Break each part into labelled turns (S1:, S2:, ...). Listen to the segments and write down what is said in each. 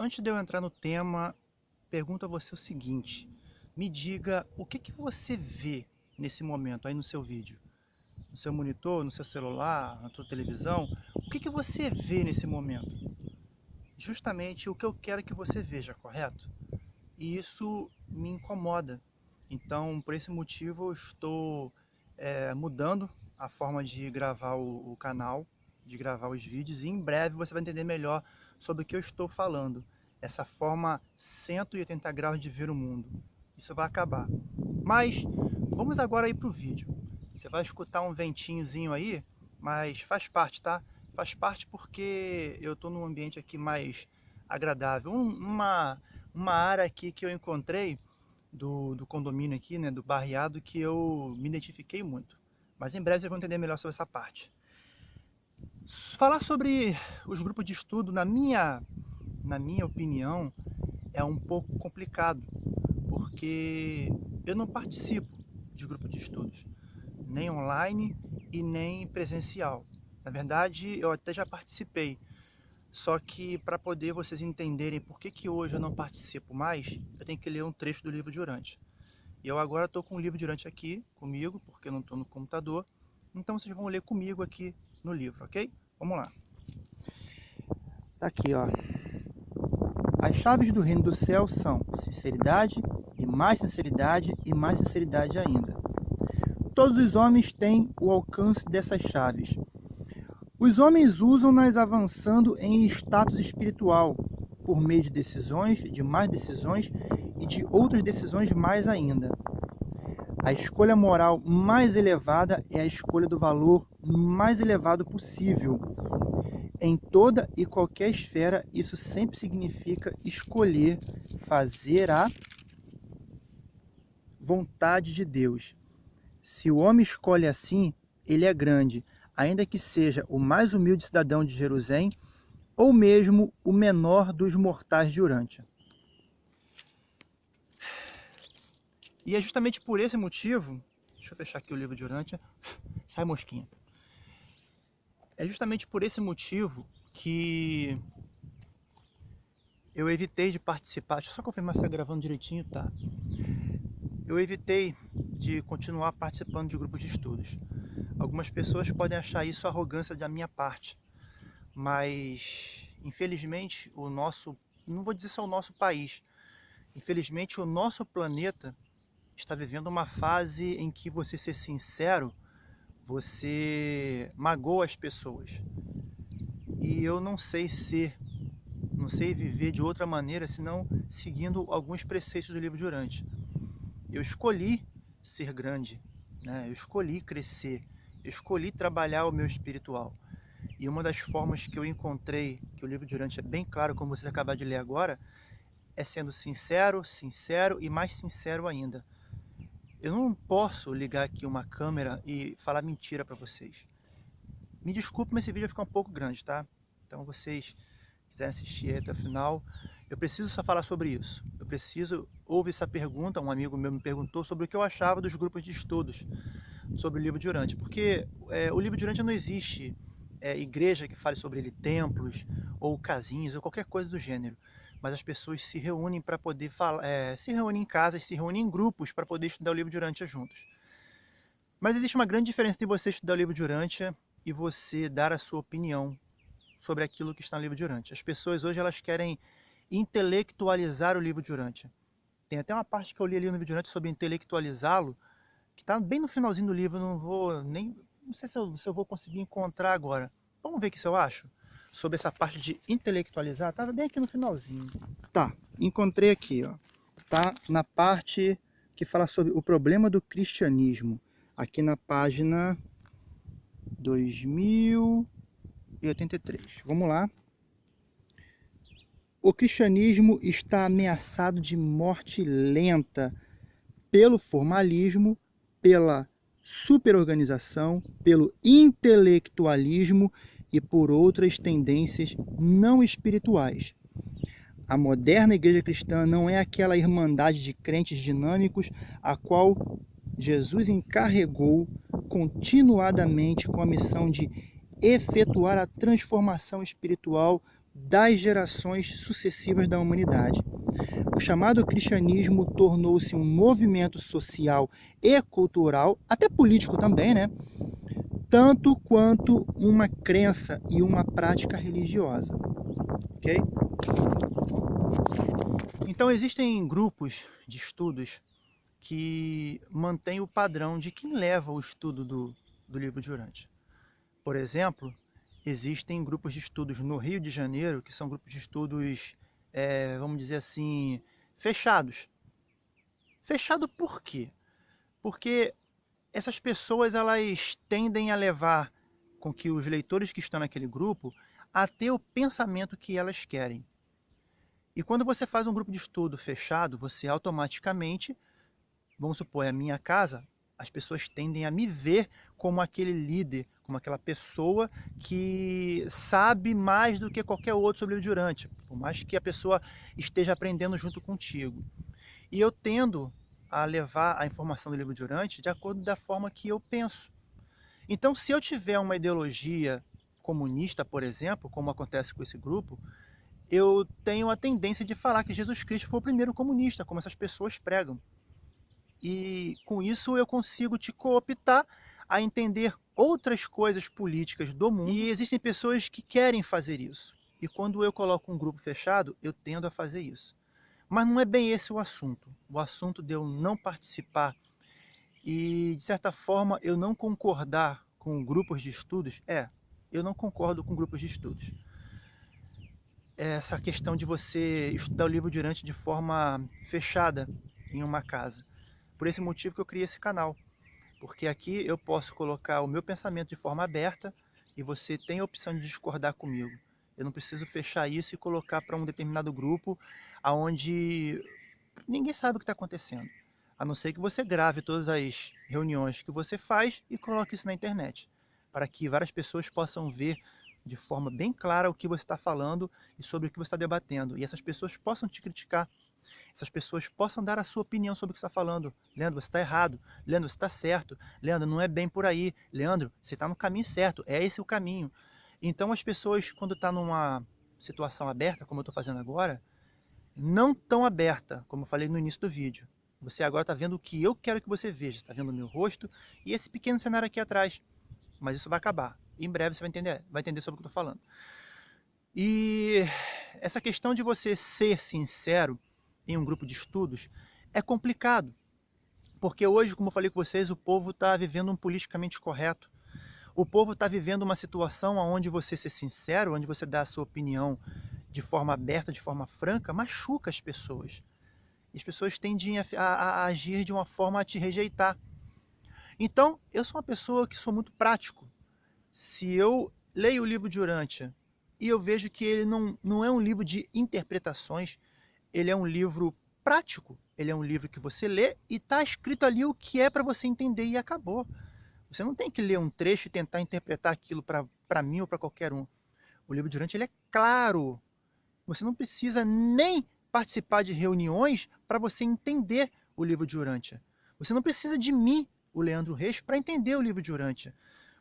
S1: Antes de eu entrar no tema, pergunto a você o seguinte. Me diga o que, que você vê nesse momento aí no seu vídeo. No seu monitor, no seu celular, na sua televisão. O que, que você vê nesse momento? Justamente o que eu quero que você veja, correto? E isso me incomoda. Então, por esse motivo, eu estou é, mudando a forma de gravar o, o canal, de gravar os vídeos. E em breve você vai entender melhor sobre o que eu estou falando. Essa forma 180 graus de ver o mundo. Isso vai acabar. Mas vamos agora ir para o vídeo. Você vai escutar um ventinhozinho aí, mas faz parte, tá? Faz parte porque eu estou num ambiente aqui mais agradável. Um, uma, uma área aqui que eu encontrei do, do condomínio aqui, né, do barriado, que eu me identifiquei muito. Mas em breve vocês vão entender melhor sobre essa parte. Falar sobre os grupos de estudo, na minha, na minha opinião, é um pouco complicado, porque eu não participo de grupo de estudos, nem online e nem presencial. Na verdade, eu até já participei, só que para poder vocês entenderem por que, que hoje eu não participo mais, eu tenho que ler um trecho do livro de Urante. E eu agora estou com o livro de Urante aqui comigo, porque eu não estou no computador, então vocês vão ler comigo aqui no livro, ok? Vamos lá. Tá aqui, ó. As chaves do reino do céu são sinceridade e mais sinceridade e mais sinceridade ainda. Todos os homens têm o alcance dessas chaves. Os homens usam-nas avançando em status espiritual, por meio de decisões, de mais decisões e de outras decisões mais ainda. A escolha moral mais elevada é a escolha do valor mais elevado possível. Em toda e qualquer esfera, isso sempre significa escolher fazer a vontade de Deus. Se o homem escolhe assim, ele é grande, ainda que seja o mais humilde cidadão de Jerusalém ou mesmo o menor dos mortais de Urântia. E é justamente por esse motivo, deixa eu fechar aqui o livro de Urântia, sai mosquinha. É justamente por esse motivo que eu evitei de participar, deixa eu só confirmar se está gravando direitinho, tá. Eu evitei de continuar participando de grupos de estudos. Algumas pessoas podem achar isso arrogância da minha parte, mas infelizmente o nosso, não vou dizer só o nosso país, infelizmente o nosso planeta está vivendo uma fase em que você ser sincero, você magoa as pessoas. E eu não sei ser, não sei viver de outra maneira senão seguindo alguns preceitos do livro de Urante. Eu escolhi ser grande, né? eu escolhi crescer, eu escolhi trabalhar o meu espiritual. E uma das formas que eu encontrei, que o livro de Urante é bem claro, como vocês acabaram de ler agora, é sendo sincero, sincero e mais sincero ainda. Eu não posso ligar aqui uma câmera e falar mentira para vocês. Me desculpe, mas esse vídeo vai ficar um pouco grande, tá? Então, vocês quiserem assistir até o final, eu preciso só falar sobre isso. Eu preciso, houve essa pergunta, um amigo meu me perguntou sobre o que eu achava dos grupos de estudos sobre o livro de porque é, o livro de não existe é, igreja que fale sobre ele, templos, ou casinhas, ou qualquer coisa do gênero mas as pessoas se reúnem para poder falar, é, se reúnem em casas, se reúnem em grupos para poder estudar o livro de Urântia juntos. Mas existe uma grande diferença de você estudar o livro de Urântia e você dar a sua opinião sobre aquilo que está no livro de Urântia. As pessoas hoje elas querem intelectualizar o livro de Urântia. Tem até uma parte que eu li ali no livro de Urântia sobre intelectualizá-lo, que está bem no finalzinho do livro, não vou nem, não sei se eu, se eu vou conseguir encontrar agora. Vamos ver o que eu acho sobre essa parte de intelectualizar, estava bem aqui no finalzinho. Tá, encontrei aqui, ó. Tá na parte que fala sobre o problema do cristianismo. Aqui na página 2083. Vamos lá. O cristianismo está ameaçado de morte lenta pelo formalismo, pela superorganização, pelo intelectualismo e por outras tendências não espirituais. A moderna igreja cristã não é aquela irmandade de crentes dinâmicos a qual Jesus encarregou continuadamente com a missão de efetuar a transformação espiritual das gerações sucessivas da humanidade. O chamado cristianismo tornou-se um movimento social e cultural, até político também, né? Tanto quanto uma crença e uma prática religiosa. Ok? Então existem grupos de estudos que mantêm o padrão de quem leva o estudo do, do livro de Urante. Por exemplo, existem grupos de estudos no Rio de Janeiro, que são grupos de estudos, é, vamos dizer assim, fechados. Fechado por quê? Porque essas pessoas elas tendem a levar com que os leitores que estão naquele grupo a ter o pensamento que elas querem. E quando você faz um grupo de estudo fechado, você automaticamente, vamos supor, é a minha casa, as pessoas tendem a me ver como aquele líder, como aquela pessoa que sabe mais do que qualquer outro sobre o Durante, por mais que a pessoa esteja aprendendo junto contigo. E eu tendo a levar a informação do livro Durante de acordo da forma que eu penso. Então, se eu tiver uma ideologia comunista, por exemplo, como acontece com esse grupo, eu tenho a tendência de falar que Jesus Cristo foi o primeiro comunista, como essas pessoas pregam. E com isso eu consigo te cooptar a entender outras coisas políticas do mundo. E existem pessoas que querem fazer isso. E quando eu coloco um grupo fechado, eu tendo a fazer isso. Mas não é bem esse o assunto. O assunto de eu não participar e, de certa forma, eu não concordar com grupos de estudos, é, eu não concordo com grupos de estudos. Essa questão de você estudar o livro durante de forma fechada em uma casa. Por esse motivo que eu criei esse canal. Porque aqui eu posso colocar o meu pensamento de forma aberta e você tem a opção de discordar comigo. Eu não preciso fechar isso e colocar para um determinado grupo onde ninguém sabe o que está acontecendo. A não ser que você grave todas as reuniões que você faz e coloque isso na internet. Para que várias pessoas possam ver de forma bem clara o que você está falando e sobre o que você está debatendo. E essas pessoas possam te criticar essas pessoas possam dar a sua opinião sobre o que está falando. Leandro, você está errado. Leandro, você está certo. Leandro, não é bem por aí. Leandro, você está no caminho certo. É esse o caminho. Então as pessoas, quando estão tá numa situação aberta, como eu estou fazendo agora, não tão aberta, como eu falei no início do vídeo. Você agora está vendo o que eu quero que você veja. Está vendo o meu rosto e esse pequeno cenário aqui atrás. Mas isso vai acabar. Em breve você vai entender, vai entender sobre o que eu estou falando. E essa questão de você ser sincero em um grupo de estudos é complicado. Porque hoje, como eu falei com vocês, o povo está vivendo um politicamente correto. O povo está vivendo uma situação onde você ser sincero, onde você dá a sua opinião de forma aberta, de forma franca, machuca as pessoas. As pessoas tendem a, a, a agir de uma forma a te rejeitar. Então, eu sou uma pessoa que sou muito prático. Se eu leio o livro de Urântia e eu vejo que ele não, não é um livro de interpretações, ele é um livro prático, ele é um livro que você lê e está escrito ali o que é para você entender e acabou. Você não tem que ler um trecho e tentar interpretar aquilo para mim ou para qualquer um. O livro Durante ele é claro. Você não precisa nem participar de reuniões para você entender o livro de Urântia. Você não precisa de mim, o Leandro Reis, para entender o livro de Urântia.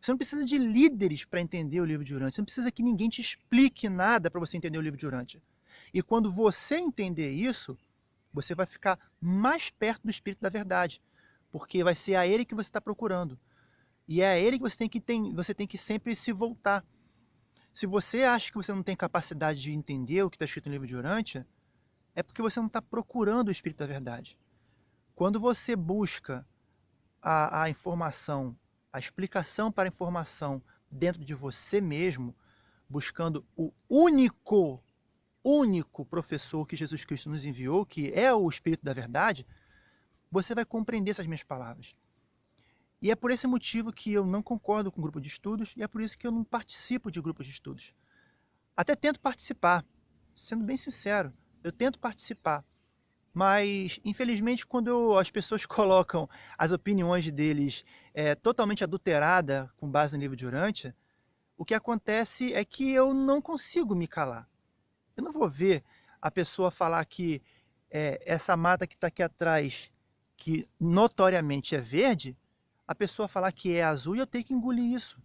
S1: Você não precisa de líderes para entender o livro de Urântia. Você não precisa que ninguém te explique nada para você entender o livro de Urântia. E quando você entender isso, você vai ficar mais perto do Espírito da verdade, porque vai ser a ele que você está procurando. E é a ele que você tem que, tem, você tem que sempre se voltar. Se você acha que você não tem capacidade de entender o que está escrito no livro de Urântia, é porque você não está procurando o Espírito da verdade. Quando você busca a, a informação, a explicação para a informação dentro de você mesmo, buscando o único único professor que Jesus Cristo nos enviou, que é o Espírito da Verdade, você vai compreender essas minhas palavras. E é por esse motivo que eu não concordo com grupo de estudos e é por isso que eu não participo de grupos de estudos. Até tento participar, sendo bem sincero, eu tento participar. Mas, infelizmente, quando eu, as pessoas colocam as opiniões deles é, totalmente adulterada com base no livro de Urântia, o que acontece é que eu não consigo me calar. Eu não vou ver a pessoa falar que é, essa mata que está aqui atrás, que notoriamente é verde, a pessoa falar que é azul e eu tenho que engolir isso.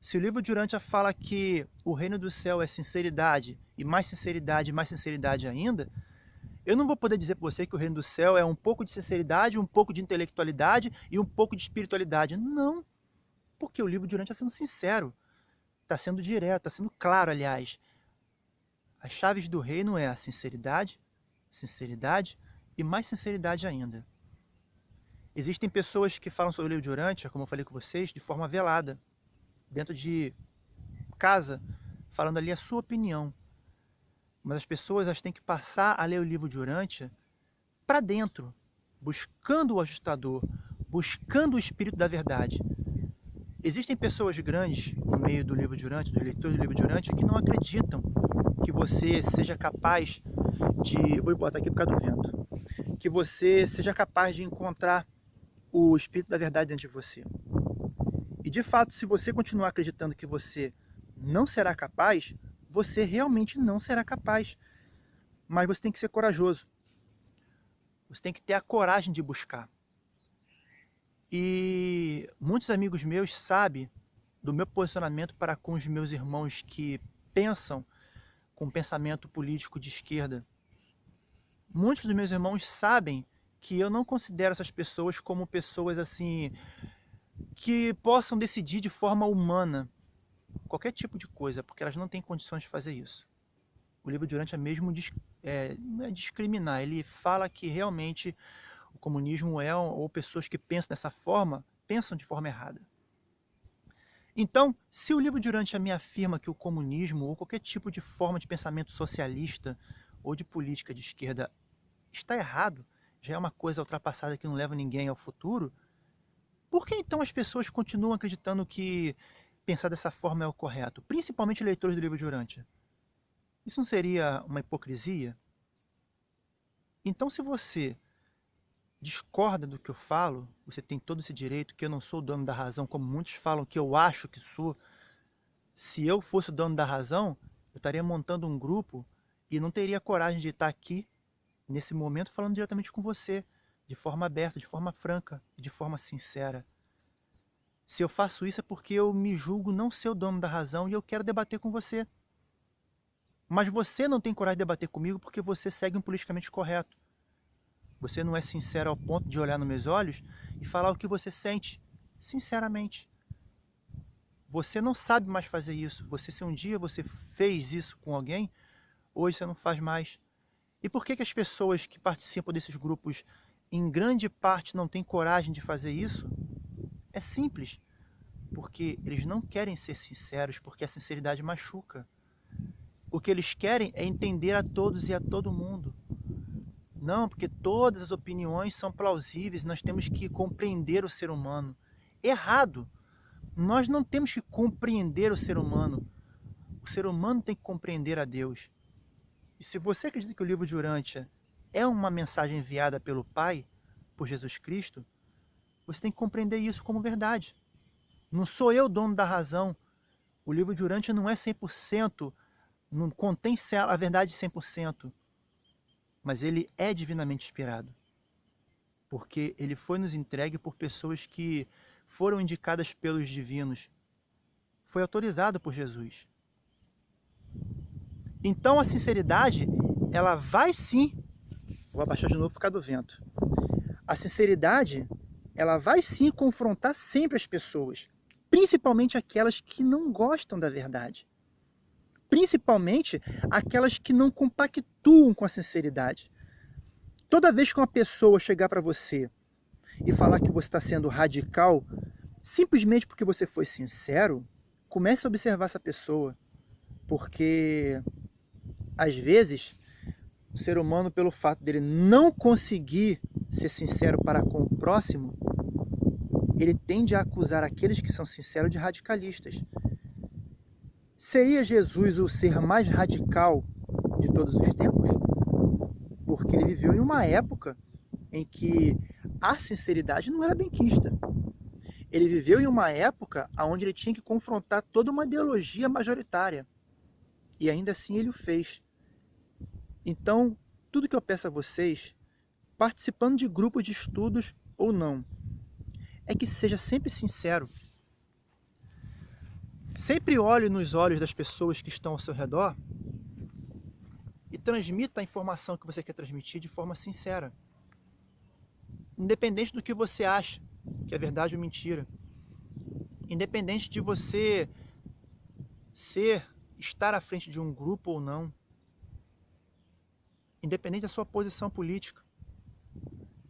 S1: Se o livro de Urântia fala que o reino do céu é sinceridade, e mais sinceridade, mais sinceridade ainda, eu não vou poder dizer para você que o reino do céu é um pouco de sinceridade, um pouco de intelectualidade e um pouco de espiritualidade. Não, porque o livro de Urântia está sendo sincero, está sendo direto, está sendo claro, aliás. As chaves do reino é a sinceridade, sinceridade e mais sinceridade ainda. Existem pessoas que falam sobre o livro de Urântia, como eu falei com vocês, de forma velada dentro de casa, falando ali a sua opinião. Mas as pessoas elas têm que passar a ler o livro de Urântia para dentro, buscando o ajustador, buscando o espírito da verdade. Existem pessoas grandes no meio do livro de Urântia, dos leitores do livro de Urântia, que não acreditam que você seja capaz de... Vou botar aqui por causa do vento. Que você seja capaz de encontrar o espírito da verdade dentro de você. E de fato, se você continuar acreditando que você não será capaz, você realmente não será capaz. Mas você tem que ser corajoso. Você tem que ter a coragem de buscar. E muitos amigos meus sabem do meu posicionamento para com os meus irmãos que pensam com pensamento político de esquerda. Muitos dos meus irmãos sabem que eu não considero essas pessoas como pessoas assim que possam decidir de forma humana qualquer tipo de coisa, porque elas não têm condições de fazer isso. O livro de Urântia mesmo é, é discriminar, ele fala que realmente o comunismo é, ou pessoas que pensam dessa forma, pensam de forma errada. Então, se o livro de Urântia me afirma que o comunismo ou qualquer tipo de forma de pensamento socialista ou de política de esquerda está errado, já é uma coisa ultrapassada que não leva ninguém ao futuro, por que então as pessoas continuam acreditando que pensar dessa forma é o correto? Principalmente leitores do livro de Urântia. Isso não seria uma hipocrisia? Então se você discorda do que eu falo, você tem todo esse direito, que eu não sou o dono da razão, como muitos falam que eu acho que sou. Se eu fosse o dono da razão, eu estaria montando um grupo e não teria coragem de estar aqui, nesse momento, falando diretamente com você de forma aberta, de forma franca de forma sincera. Se eu faço isso é porque eu me julgo não ser o dono da razão e eu quero debater com você. Mas você não tem coragem de debater comigo porque você segue um politicamente correto. Você não é sincero ao ponto de olhar nos meus olhos e falar o que você sente, sinceramente. Você não sabe mais fazer isso. Você, se um dia você fez isso com alguém, hoje você não faz mais. E por que, que as pessoas que participam desses grupos em grande parte não têm coragem de fazer isso, é simples. Porque eles não querem ser sinceros, porque a sinceridade machuca. O que eles querem é entender a todos e a todo mundo. Não, porque todas as opiniões são plausíveis, nós temos que compreender o ser humano. Errado! Nós não temos que compreender o ser humano. O ser humano tem que compreender a Deus. E se você acredita que o livro de Urântia é uma mensagem enviada pelo Pai, por Jesus Cristo, você tem que compreender isso como verdade. Não sou eu dono da razão. O livro de Urântia não é 100%, não contém a verdade 100%, mas ele é divinamente inspirado. Porque ele foi nos entregue por pessoas que foram indicadas pelos divinos. Foi autorizado por Jesus. Então a sinceridade, ela vai sim Vou abaixar de novo por causa do vento. A sinceridade, ela vai sim confrontar sempre as pessoas, principalmente aquelas que não gostam da verdade. Principalmente aquelas que não compactuam com a sinceridade. Toda vez que uma pessoa chegar para você e falar que você está sendo radical, simplesmente porque você foi sincero, comece a observar essa pessoa. Porque, às vezes, o ser humano, pelo fato dele não conseguir ser sincero para com o próximo, ele tende a acusar aqueles que são sinceros de radicalistas. Seria Jesus o ser mais radical de todos os tempos? Porque ele viveu em uma época em que a sinceridade não era benquista. Ele viveu em uma época onde ele tinha que confrontar toda uma ideologia majoritária. E ainda assim ele o fez. Então, tudo que eu peço a vocês, participando de grupos de estudos ou não, é que seja sempre sincero. Sempre olhe nos olhos das pessoas que estão ao seu redor e transmita a informação que você quer transmitir de forma sincera. Independente do que você acha que é verdade ou mentira. Independente de você ser, estar à frente de um grupo ou não. Independente da sua posição política.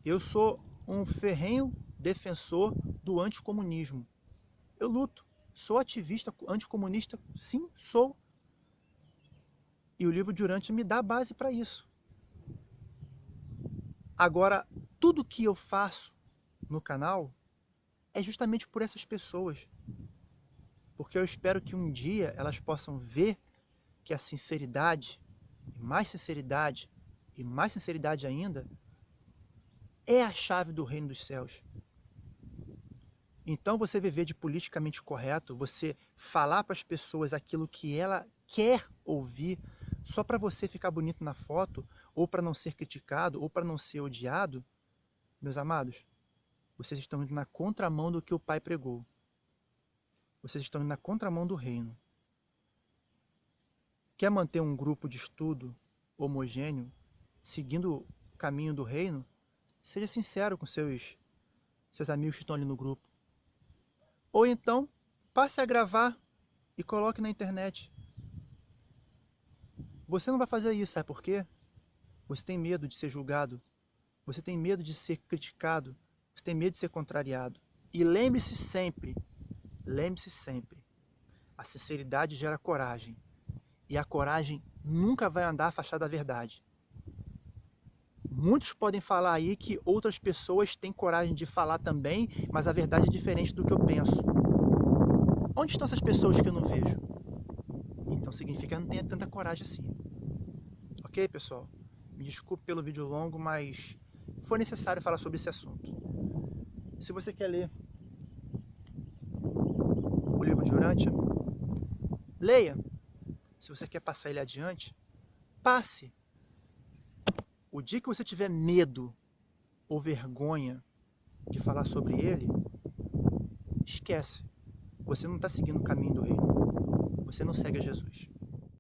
S1: Eu sou um ferrenho defensor do anticomunismo. Eu luto. Sou ativista anticomunista? Sim, sou. E o livro de Urante me dá base para isso. Agora, tudo que eu faço no canal é justamente por essas pessoas. Porque eu espero que um dia elas possam ver que a sinceridade, e mais sinceridade, e mais sinceridade ainda, é a chave do reino dos céus. Então você viver de politicamente correto, você falar para as pessoas aquilo que ela quer ouvir, só para você ficar bonito na foto, ou para não ser criticado, ou para não ser odiado, meus amados, vocês estão indo na contramão do que o Pai pregou. Vocês estão indo na contramão do reino. Quer manter um grupo de estudo homogêneo, seguindo o caminho do reino? Seja sincero com seus, seus amigos que estão ali no grupo. Ou então, passe a gravar e coloque na internet. Você não vai fazer isso, sabe por quê? Você tem medo de ser julgado. Você tem medo de ser criticado. Você tem medo de ser contrariado. E lembre-se sempre, lembre-se sempre, a sinceridade gera coragem. E a coragem nunca vai andar afastada da verdade. Muitos podem falar aí que outras pessoas têm coragem de falar também, mas a verdade é diferente do que eu penso. Onde estão essas pessoas que eu não vejo? Então significa que eu não tenho tanta coragem assim. Ok, pessoal? Me desculpe pelo vídeo longo, mas foi necessário falar sobre esse assunto. Se você quer ler Urântia, leia. Se você quer passar ele adiante, passe. O dia que você tiver medo ou vergonha de falar sobre ele, esquece. Você não está seguindo o caminho do reino. Você não segue a Jesus.